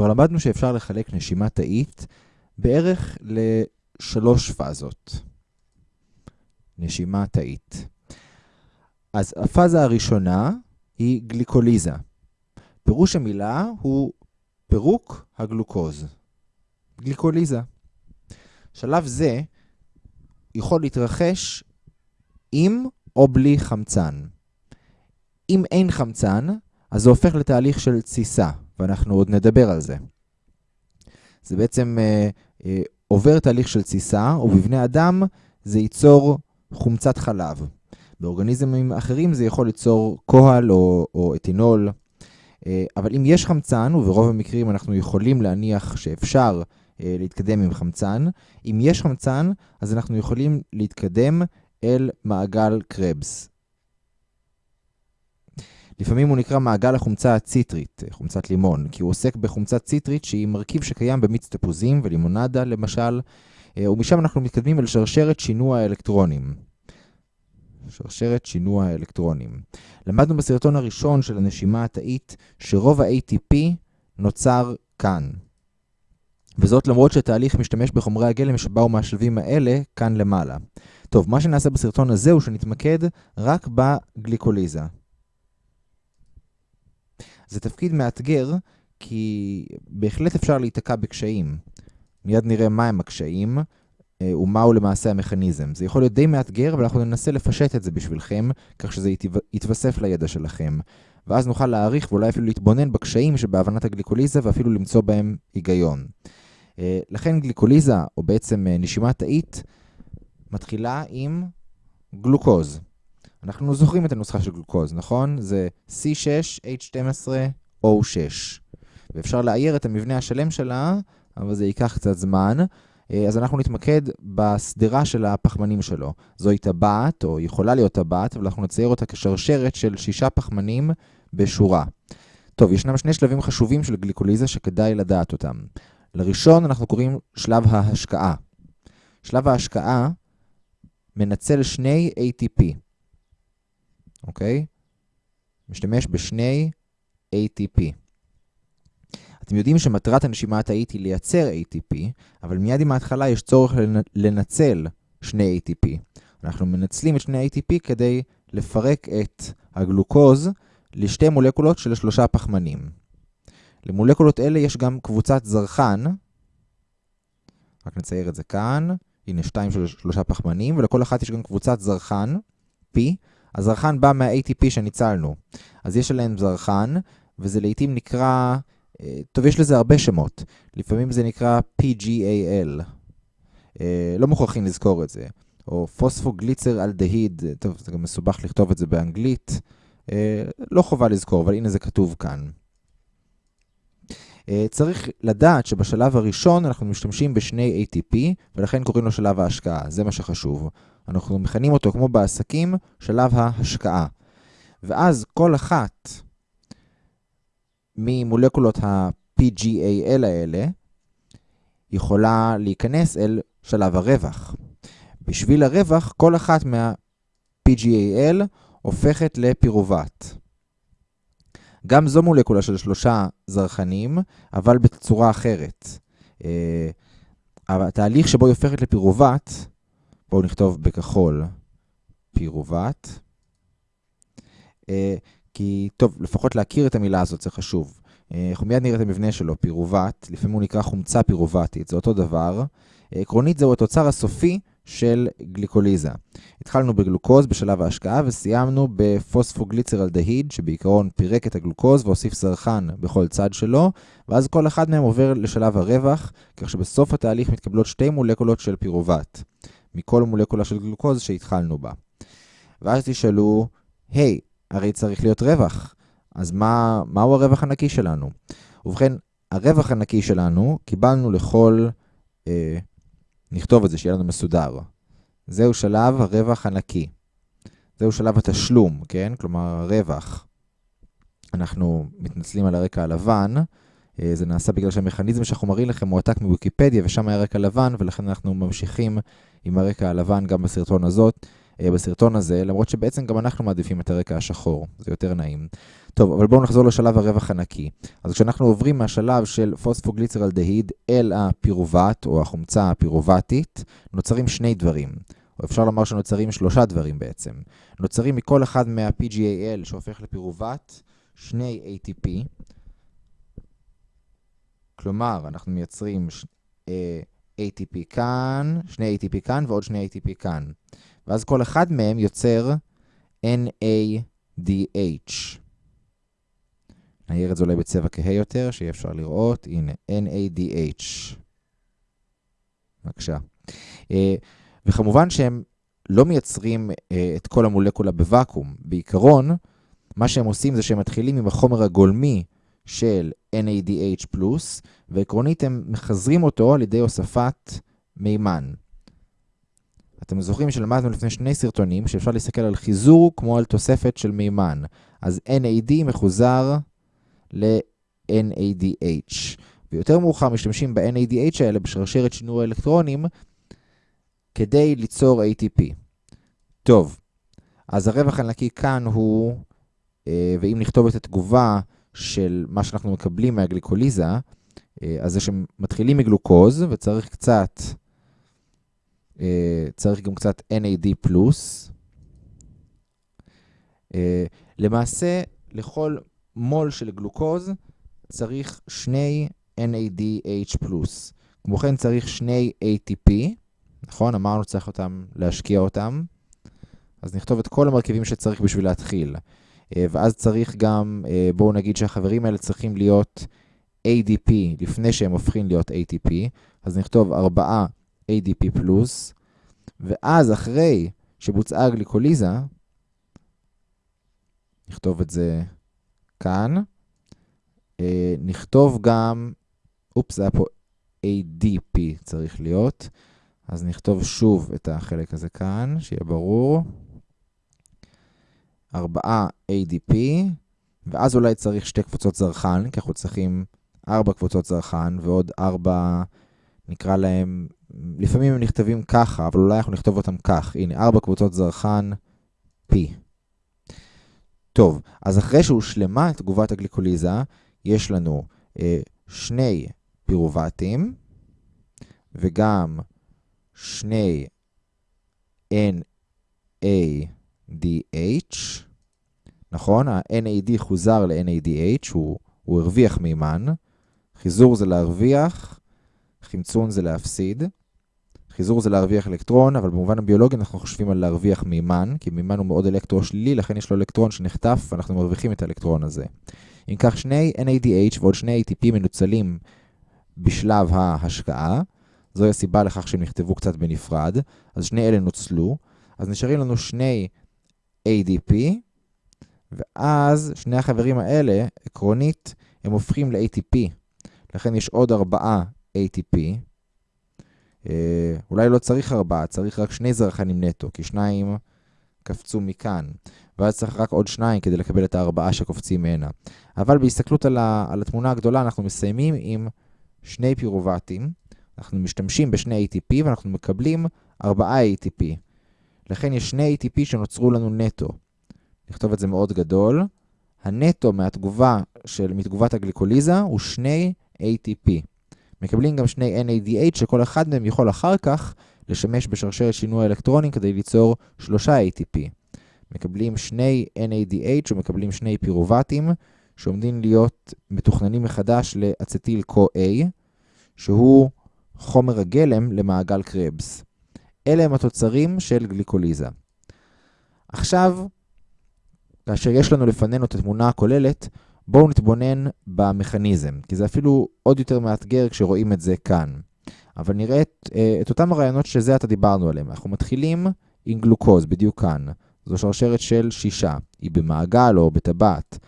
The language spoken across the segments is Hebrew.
כבר למדנו שאפשר לחלק נשימה תאית בערך לשלוש פאזות. נשימה תאית. אז הפאזה הראשונה היא גליקוליזה. פירוש המילה הוא פירוק הגלוקוז. גליקוליזה. שלב זה יכול להתרחש עם או בלי חמצן. אם אין חמצן, אז זה הופך לתהליך של תסיסה, ואנחנו עוד נדבר על זה. זה בעצם אה, אה, עובר תהליך של תסיסה, ובבני אדם זה ייצור חומצת חלב. באורגניזמים אחרים זה יכול ליצור קוהל או, או אתינול. אה, אבל אם יש חמצן, וברוב המקרים אנחנו יכולים להניח שאפשר אה, להתקדם עם חמצן, אם יש חמצן, אז אנחנו יכולים להתקדם אל מעגל קרבס. לפעמים הוא נקרא מעגל החומצה הציטרית, חומצת לימון, כי הוא עוסק בחומצת ציטרית שהיא מרכיב שקיים במיץ תפוזים ולימונדה למשל, אה, ומשם אנחנו מתקדמים אל שרשרת שינוע האלקטרונים. שרשרת שינוע האלקטרונים. למדנו בסרטון הראשון של הנשימה התאית שרוב ה-ATP נוצר כאן. וזאת למרות שהתהליך משתמש בחומרי הגלם שבאו מהשלבים האלה כאן למעלה. טוב, מה שנעשה בסרטון הזה הוא שנתמקד רק בגליקוליזה. זה תפקיד מאתגר, כי בהחלט אפשר להיתקע בקשיים. מיד נראה מהם הקשיים אה, ומהו למעשה המכניזם. זה יכול להיות די מאתגר, אבל אנחנו ננסה לפשט את זה בשבילכם, כך שזה יתווסף לידע שלכם. ואז נוכל להעריך ואולי אפילו להתבונן בקשיים שבהבנת הגליקוליזה ואפילו למצוא בהם היגיון. אה, לכן גליקוליזה, או בעצם אה, נשימה תאית, מתחילה עם גלוקוז. אנחנו זוכרים את הנוסחה של גלוקוז, נכון? זה C6H12O6. ואפשר לאייר את המבנה השלם שלה, אבל זה ייקח קצת זמן. אה, אז אנחנו נתמקד בסדרה של הפחמנים שלו. זוהי טבעת, או יכולה להיות טבעת, אבל אנחנו נצייר אותה כשרשרת של שישה פחמנים בשורה. טוב, ישנם שני שלבים חשובים של גליקוליזה שכדאי לדעת אותם. לראשון אנחנו קוראים שלב ההשקעה. שלב ההשקעה מנצל שני ATP, אוקיי? משתמש בשני ATP. אתם יודעים שמטרת הנשימה התאית היא לייצר ATP, אבל מיד עם ההתחלה יש צורך לנצל שני ATP. אנחנו מנצלים את שני ATP כדי לפרק את הגלוקוז לשתי מולקולות של שלושה פחמנים. למולקולות אלה יש גם קבוצת זרחן, רק נצייר את זה כאן, הנה שתיים של שלושה פחמנים, ולכל אחת יש גם קבוצת זרחן, P. הזרחן בא מה-ATP שניצלנו. אז יש עליהם זרחן, וזה לעתים נקרא, אה, טוב, יש לזה הרבה שמות. לפעמים זה נקרא PGAL. אה, לא מוכרחים לזכור את זה. או פוספוגליצר אלדהיד, טוב, זה גם מסובך לכתוב את זה באנגלית. אה, לא חובה לזכור, אבל הנה זה כתוב כאן. אה, צריך לדעת שבשלב הראשון אנחנו משתמשים בשני ATP, ולכן קוראים לו שלב ההשקעה, זה מה שחשוב. אנחנו מכנים אותו כמו בעסקים, שלב ההשקעה. ואז כל אחת ממולקולות ה-PGAL האלה יכולה להיכנס אל שלב הרווח. בשביל הרווח, כל אחת מה-PGAL הופכת לפירובט. גם זו מולקולה של שלושה זרחנים, אבל בצורה אחרת. אה, התהליך שבו היא הופכת לפירובט, בואו נכתוב בכחול פירובט, אה, כי טוב, לפחות להכיר את המילה הזאת זה חשוב. אה, אנחנו מיד נראה את המבנה שלו, פירובט, לפעמים הוא נקרא חומצה פירובטית, זה אותו דבר. עקרונית זהו התוצר הסופי של גליקוליזה. התחלנו בגלוקוז בשלב ההשקעה וסיימנו בפוספוגליצרלדהיד, שבעיקרון פירק את הגלוקוז והוסיף זרחן בכל צד שלו, ואז כל אחד מהם עובר לשלב הרווח, כך שבסוף התהליך מתקבלות שתי מולקולות של פירובט, מכל מולקולה של גלוקוז שהתחלנו בה. ואז תשאלו, היי, hey, הרי צריך להיות רווח, אז מה, מהו הרווח הנקי שלנו? ובכן, הרווח הנקי שלנו, קיבלנו לכל... אה, נכתוב את זה, שיהיה לנו מסודר. זהו שלב הרווח הנקי. זהו שלב התשלום, כן? כלומר, הרווח. אנחנו מתנצלים על הרקע הלבן. אה, זה נעשה בגלל שהמכניזם שאנחנו מראים לכם מועתק מוויקיפדיה, ושם היה רקע לבן, ולכן אנחנו ממשיכים עם הרקע הלבן גם בסרטון הזאת. בסרטון הזה, למרות שבעצם גם אנחנו מעדיפים את הרקע השחור, זה יותר נעים. טוב, אבל בואו נחזור לשלב הרווח הנקי. אז כשאנחנו עוברים מהשלב של פוספוגליצרלדהיד אל הפירובט, או החומצה הפירובטית, נוצרים שני דברים. או אפשר לומר שנוצרים שלושה דברים בעצם. נוצרים מכל אחד מה-PGAL שהופך לפירובט, שני ATP. כלומר, אנחנו מייצרים ש... ATP כאן, שני ATP כאן ועוד שני ATP כאן. ואז כל אחד מהם יוצר NADH. נעיר את זה אולי בצבע כהה יותר, שיהיה אפשר לראות. הנה, NADH. בבקשה. וכמובן שהם לא מייצרים את כל המולקולה בוואקום. בעיקרון, מה שהם עושים זה שהם מתחילים עם החומר הגולמי של NADH+, ועקרונית הם מחזרים אותו על ידי הוספת מימן. אתם זוכרים שלמדנו לפני שני סרטונים שאפשר להסתכל על חיזור כמו על תוספת של מימן. אז NAD מחוזר ל-NADH. ויותר מאוחר משתמשים ב-NADH האלה בשרשרת שינוי האלקטרונים כדי ליצור ATP. טוב, אז הרווח הנקי כאן הוא, ואם נכתוב את התגובה של מה שאנחנו מקבלים מהגליקוליזה, אז זה שמתחילים מגלוקוז וצריך קצת, צריך גם קצת NAD+. למעשה, לכל מול של גלוקוז צריך שני NADH+. כמו כן צריך שני ATP, נכון? אמרנו צריך אותם, להשקיע אותם. אז נכתוב את כל המרכיבים שצריך בשביל להתחיל. ואז צריך גם, בואו נגיד שהחברים האלה צריכים להיות ADP לפני שהם הופכים להיות ATP. אז נכתוב 4 ADP+, ואז אחרי שבוצעה הגליקוליזה, נכתוב את זה כאן, נכתוב גם, אופס, זה היה פה ADP צריך להיות, אז נכתוב שוב את החלק הזה כאן, שיהיה ברור. 4 ADP, ואז אולי צריך שתי קבוצות זרחן, כי אנחנו צריכים 4 קבוצות זרחן ועוד 4, נקרא להם, לפעמים הם נכתבים ככה, אבל אולי אנחנו נכתוב אותם כך. הנה, 4 קבוצות זרחן P. טוב, אז אחרי שהושלמה תגובת הגליקוליזה, יש לנו אה, שני פירובטים, וגם שני NADH, נכון? ה-NAD חוזר ל-NADH, הוא, הוא הרוויח מימן, חיזור זה להרוויח, חמצון זה להפסיד. חיזור זה להרוויח אלקטרון, אבל במובן הביולוגי אנחנו חושבים על להרוויח מימן, כי מימן הוא מאוד אלקטרו-שלילי, לכן יש לו אלקטרון שנחטף, ואנחנו מרוויחים את האלקטרון הזה. אם כך, שני NADH ועוד שני ATP מנוצלים בשלב ההשקעה, זוהי הסיבה לכך שהם נכתבו קצת בנפרד, אז שני אלה נוצלו, אז נשארים לנו שני ADP, ואז שני החברים האלה, עקרונית, הם הופכים ל-ATP. לכן יש עוד ארבעה ATP. אה, אולי לא צריך ארבעה, צריך רק שני זרחנים נטו, כי שניים קפצו מכאן. ואז צריך רק עוד שניים כדי לקבל את הארבעה שקופצים מהנה. אבל בהסתכלות על, ה, על התמונה הגדולה, אנחנו מסיימים עם שני פירובטים. אנחנו משתמשים בשני ATP ואנחנו מקבלים ארבעה ATP. לכן יש שני ATP שנוצרו לנו נטו. נכתוב את זה מאוד גדול. הנטו מהתגובה של, מתגובת הגליקוליזה הוא שני ATP. מקבלים גם שני NADH שכל אחד מהם יכול אחר כך לשמש בשרשרת שינוי אלקטרונים כדי ליצור שלושה ATP. מקבלים שני NADH ומקבלים שני פירובטים שעומדים להיות מתוכננים מחדש לאצטיל CoA, שהוא חומר הגלם למעגל קרבס. אלה הם התוצרים של גליקוליזה. עכשיו, כאשר יש לנו לפנינו את התמונה הכוללת, בואו נתבונן במכניזם, כי זה אפילו עוד יותר מאתגר כשרואים את זה כאן. אבל נראה את, אה, את אותם הרעיונות שזה עתה דיברנו עליהם. אנחנו מתחילים עם גלוקוז, בדיוק כאן. זו שרשרת של שישה. היא במעגל או בטבעת.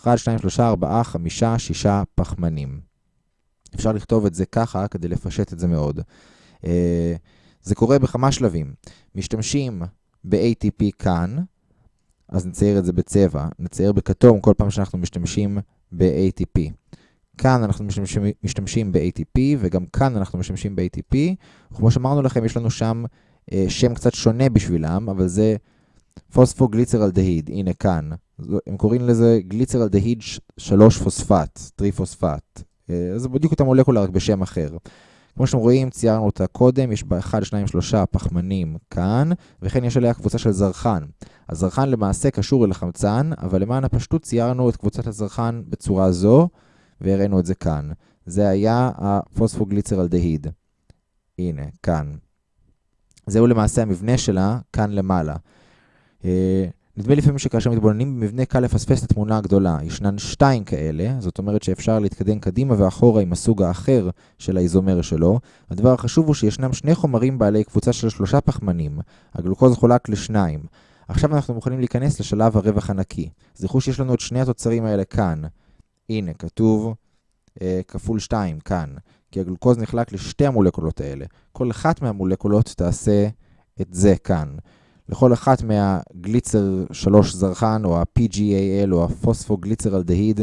1, 2, 3, 4, 5, 6 פחמנים. אפשר לכתוב את זה ככה כדי לפשט את זה מאוד. זה קורה בכמה שלבים. משתמשים ב-ATP כאן, אז נצייר את זה בצבע. נצייר בכתום כל פעם שאנחנו משתמשים ב-ATP. כאן אנחנו משתמשים, משתמשים ב-ATP, וגם כאן אנחנו משתמשים ב-ATP. כמו שאמרנו לכם, יש לנו שם אה, שם קצת שונה בשבילם, אבל זה פוספוגליצרלדהיד, הנה כאן. הם קוראים לזה גליצרלדהיד 3 פוספט, טריפוספט. אה, זה בדיוק אותה מולקולה רק בשם אחר. כמו שאתם רואים, ציירנו אותה קודם, יש בה 1, 2, 3 פחמנים כאן, וכן יש עליה קבוצה של זרחן. הזרחן למעשה קשור אל החמצן, אבל למען הפשטות ציירנו את קבוצת הזרחן בצורה זו, והראינו את זה כאן. זה היה הפוספוגליצרלדהיד. הנה, כאן. זהו למעשה המבנה שלה כאן למעלה. נדמה לפעמים שכאשר מתבוננים במבנה קל לפספס את התמונה הגדולה. ישנן שתיים כאלה, זאת אומרת שאפשר להתקדם קדימה ואחורה עם הסוג האחר של האיזומר שלו. הדבר החשוב הוא שישנם שני חומרים בעלי קבוצה של שלושה פחמנים. הגלוקוז חולק לשניים. עכשיו אנחנו מוכנים להיכנס לשלב הרווח הנקי. זכרו שיש לנו את שני התוצרים האלה כאן. הנה, כתוב אה, כפול 2 כאן, כי הגלוקוז נחלק לשתי המולקולות האלה. כל אחת מהמולקולות תעשה את זה כאן. לכל אחת מהגליצר 3 זרחן, או ה-PGAL, או הפוספוגליצרלדהיד,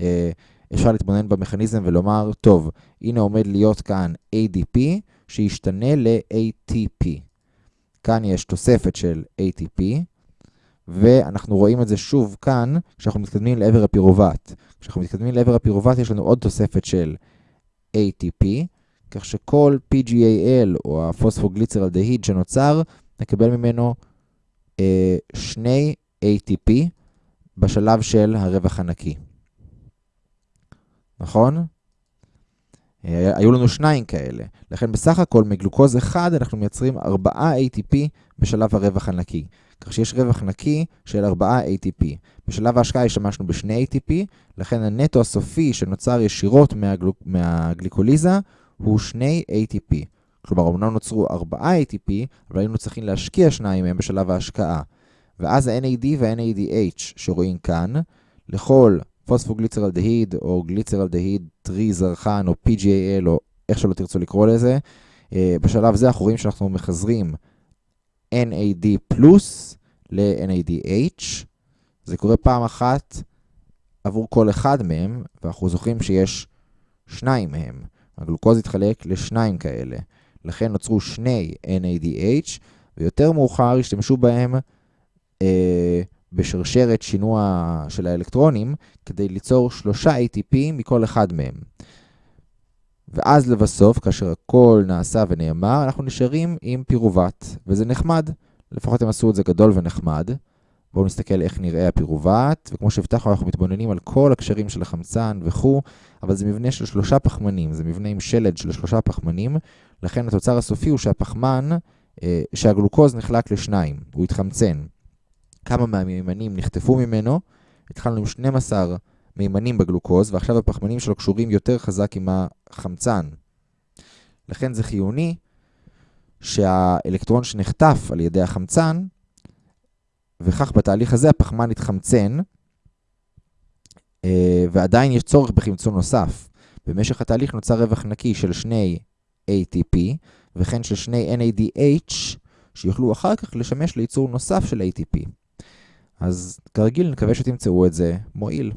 אה, אפשר להתבונן במכניזם ולומר, טוב, הנה עומד להיות כאן ADP, שישתנה ל-ATP. כאן יש תוספת של ATP, ואנחנו רואים את זה שוב כאן, כשאנחנו מתקדמים לעבר הפירובט. כשאנחנו מתקדמים לעבר הפירובט יש לנו עוד תוספת של ATP, כך שכל PGAL, או הפוספוגליצרלדהיד שנוצר, נקבל ממנו אה, שני ATP בשלב של הרווח הנקי. נכון? אה, היו לנו שניים כאלה. לכן בסך הכל מגלוקוז אחד אנחנו מייצרים 4 ATP בשלב הרווח הנקי. כך שיש רווח נקי של 4 ATP. בשלב ההשקעה השתמשנו ב-2 ATP, לכן הנטו הסופי שנוצר ישירות מהגל... מהגליקוליזה הוא 2 ATP. כלומר, אמנם נוצרו 4 ATP, אבל היינו צריכים להשקיע שניים מהם בשלב ההשקעה. ואז ה-NAD וה-NADH שרואים כאן, לכל פוספוגליצרלדהיד או גליצרלדהיד טרי זרחן או PGAL או איך שלא תרצו לקרוא לזה, אה, בשלב זה אנחנו רואים שאנחנו מחזרים NAD פלוס ל-NADH. זה קורה פעם אחת עבור כל אחד מהם, ואנחנו זוכרים שיש שניים מהם. הגלוקוז התחלק לשניים כאלה. לכן נוצרו שני NADH, ויותר מאוחר השתמשו בהם אה, בשרשרת שינוע של האלקטרונים, כדי ליצור שלושה ATP מכל אחד מהם. ואז לבסוף, כאשר הכל נעשה ונאמר, אנחנו נשארים עם פירובט, וזה נחמד. לפחות הם עשו את זה גדול ונחמד. בואו נסתכל איך נראה הפירובט, וכמו שהבטחנו אנחנו מתבוננים על כל הקשרים של החמצן וכו', אבל זה מבנה של שלושה פחמנים, זה מבנה עם שלד של שלושה פחמנים, לכן התוצר הסופי הוא שהפחמן, אה, שהגלוקוז נחלק לשניים, הוא התחמצן. כמה מהמימנים נחטפו ממנו, התחלנו עם 12 מימנים בגלוקוז, ועכשיו הפחמנים שלו קשורים יותר חזק עם החמצן. לכן זה חיוני שהאלקטרון שנחטף על ידי החמצן, וכך בתהליך הזה הפחמן יתחמצן, אה, ועדיין יש צורך בחמצון נוסף. במשך התהליך נוצר רווח נקי של שני ATP, וכן של שני NADH, שיוכלו אחר כך לשמש לייצור נוסף של ATP. אז כרגיל נקווה שתמצאו את זה מועיל.